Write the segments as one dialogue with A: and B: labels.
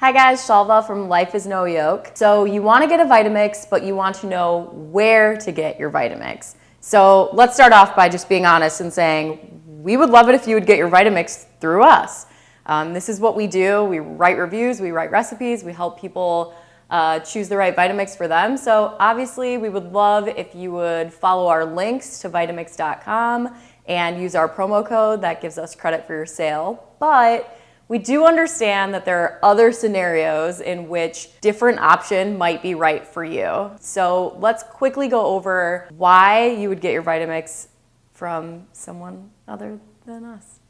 A: Hi guys, Shalva from Life is No Yoke. So you want to get a Vitamix, but you want to know where to get your Vitamix. So let's start off by just being honest and saying, we would love it if you would get your Vitamix through us. Um, this is what we do. We write reviews, we write recipes, we help people uh, choose the right Vitamix for them. So obviously we would love if you would follow our links to Vitamix.com and use our promo code that gives us credit for your sale. But we do understand that there are other scenarios in which different option might be right for you. So let's quickly go over why you would get your Vitamix from someone other than us.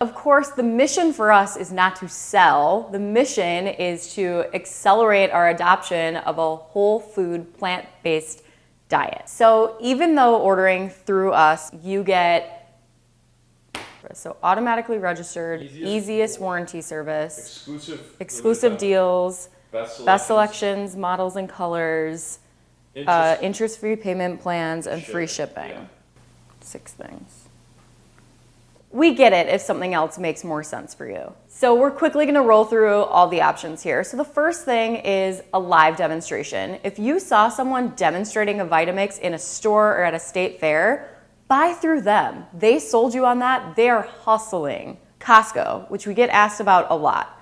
A: Of course, the mission for us is not to sell. The mission is to accelerate our adoption of a whole food, plant-based diet. So even though ordering through us, you get so automatically registered, easiest, easiest warranty service,
B: exclusive,
A: exclusive deals,
B: best selections,
A: best selections, models and colors, uh, interest-free payment plans, and free shipping. Yeah. Six things. We get it if something else makes more sense for you. So we're quickly gonna roll through all the options here. So the first thing is a live demonstration. If you saw someone demonstrating a Vitamix in a store or at a state fair, buy through them. They sold you on that. They are hustling. Costco, which we get asked about a lot.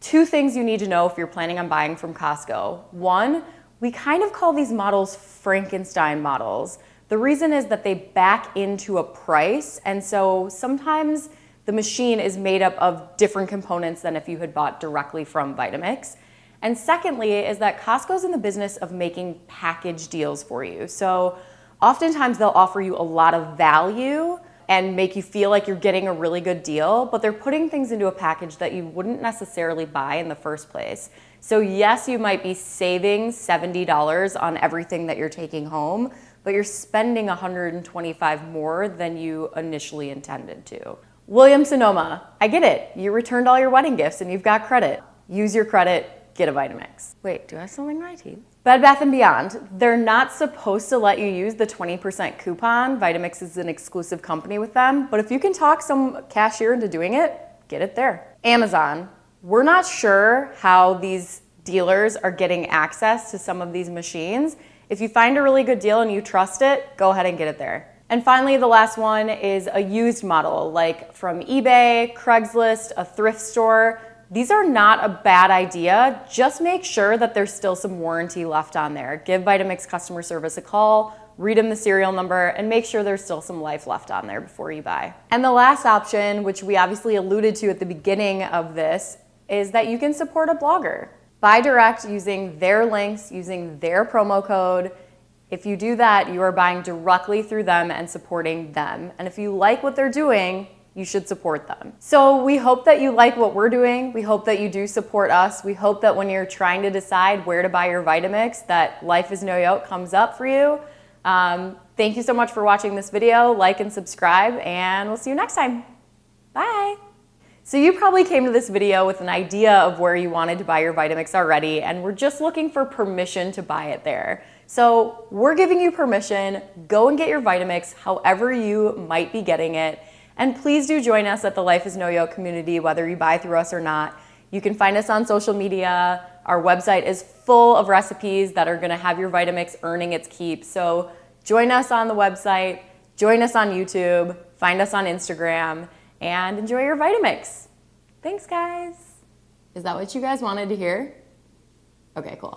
A: Two things you need to know if you're planning on buying from Costco. One, we kind of call these models Frankenstein models. The reason is that they back into a price, and so sometimes the machine is made up of different components than if you had bought directly from Vitamix. And secondly is that Costco's in the business of making package deals for you. So Oftentimes they'll offer you a lot of value and make you feel like you're getting a really good deal, but they're putting things into a package that you wouldn't necessarily buy in the first place. So yes, you might be saving $70 on everything that you're taking home, but you're spending 125 more than you initially intended to. Williams Sonoma, I get it. You returned all your wedding gifts and you've got credit. Use your credit, get a Vitamix. Wait, do I have something in my teeth? Bed Bath & Beyond, they're not supposed to let you use the 20% coupon. Vitamix is an exclusive company with them, but if you can talk some cashier into doing it, get it there. Amazon, we're not sure how these dealers are getting access to some of these machines. If you find a really good deal and you trust it, go ahead and get it there. And finally, the last one is a used model, like from eBay, Craigslist, a thrift store. These are not a bad idea. Just make sure that there's still some warranty left on there. Give Vitamix customer service a call, read them the serial number, and make sure there's still some life left on there before you buy. And the last option, which we obviously alluded to at the beginning of this, is that you can support a blogger. Buy direct using their links, using their promo code. If you do that, you are buying directly through them and supporting them. And if you like what they're doing, you should support them. So we hope that you like what we're doing. We hope that you do support us. We hope that when you're trying to decide where to buy your Vitamix, that Life is No Yoke comes up for you. Um, thank you so much for watching this video. Like and subscribe, and we'll see you next time. Bye. So you probably came to this video with an idea of where you wanted to buy your Vitamix already, and we're just looking for permission to buy it there. So we're giving you permission. Go and get your Vitamix however you might be getting it. And please do join us at the Life is No Yoke community, whether you buy through us or not. You can find us on social media. Our website is full of recipes that are gonna have your Vitamix earning its keep. So join us on the website, join us on YouTube, find us on Instagram, and enjoy your Vitamix. Thanks, guys. Is that what you guys wanted to hear? Okay, cool.